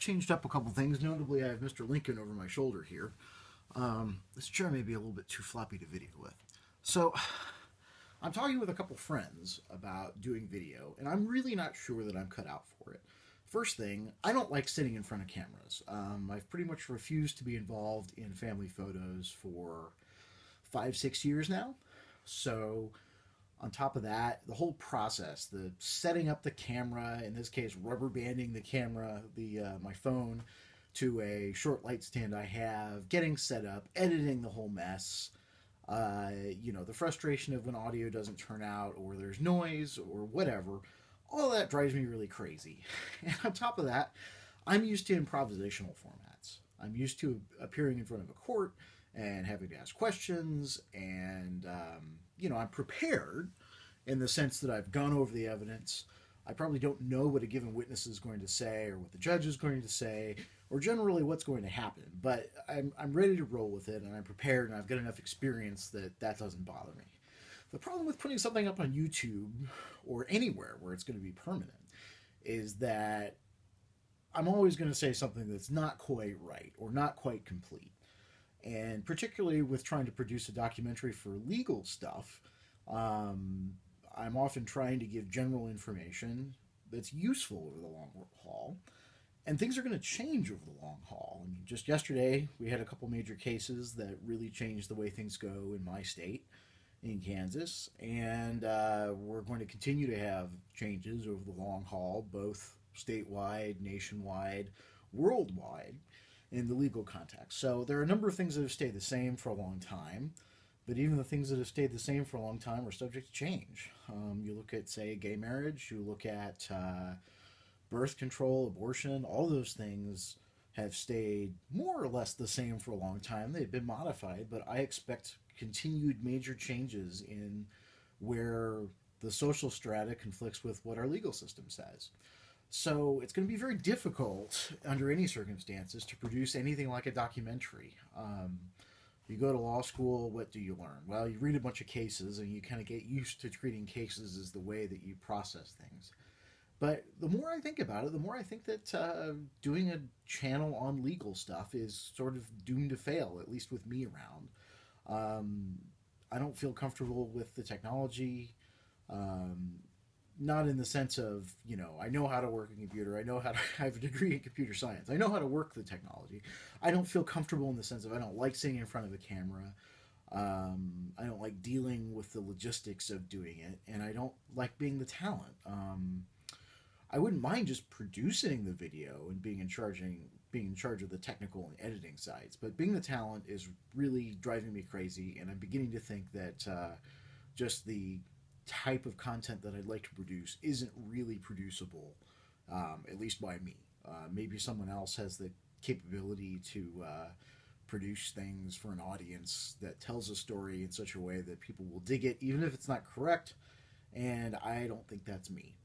changed up a couple things. Notably, I have Mr. Lincoln over my shoulder here. Um, this chair may be a little bit too floppy to video with. So, I'm talking with a couple friends about doing video, and I'm really not sure that I'm cut out for it. First thing, I don't like sitting in front of cameras. Um, I've pretty much refused to be involved in family photos for five, six years now. So, on top of that, the whole process, the setting up the camera, in this case, rubber banding the camera, the uh, my phone, to a short light stand I have, getting set up, editing the whole mess. Uh, you know, the frustration of when audio doesn't turn out, or there's noise, or whatever. All that drives me really crazy. And on top of that, I'm used to improvisational formats. I'm used to appearing in front of a court and having to ask questions and um, you know, I'm prepared in the sense that I've gone over the evidence. I probably don't know what a given witness is going to say or what the judge is going to say or generally what's going to happen, but I'm, I'm ready to roll with it and I'm prepared and I've got enough experience that that doesn't bother me. The problem with putting something up on YouTube or anywhere where it's going to be permanent is that I'm always going to say something that's not quite right or not quite complete. And particularly with trying to produce a documentary for legal stuff, um, I'm often trying to give general information that's useful over the long haul. And things are going to change over the long haul. I mean, just yesterday, we had a couple major cases that really changed the way things go in my state, in Kansas. And uh, we're going to continue to have changes over the long haul, both statewide, nationwide, worldwide in the legal context. So there are a number of things that have stayed the same for a long time, but even the things that have stayed the same for a long time are subject to change. Um, you look at, say, gay marriage, you look at uh, birth control, abortion, all those things have stayed more or less the same for a long time. They've been modified, but I expect continued major changes in where the social strata conflicts with what our legal system says. So it's going to be very difficult under any circumstances to produce anything like a documentary. Um, you go to law school, what do you learn? Well, you read a bunch of cases and you kind of get used to treating cases as the way that you process things. But the more I think about it, the more I think that uh, doing a channel on legal stuff is sort of doomed to fail, at least with me around. Um, I don't feel comfortable with the technology. Um, not in the sense of you know I know how to work a computer. I know how to I have a degree in computer science. I know how to work the technology. I don't feel comfortable in the sense of I don't like sitting in front of a camera. Um, I don't like dealing with the logistics of doing it, and I don't like being the talent. Um, I wouldn't mind just producing the video and being in charge being in charge of the technical and editing sides, but being the talent is really driving me crazy, and I'm beginning to think that uh, just the type of content that I'd like to produce isn't really producible, um, at least by me. Uh, maybe someone else has the capability to uh, produce things for an audience that tells a story in such a way that people will dig it, even if it's not correct. And I don't think that's me.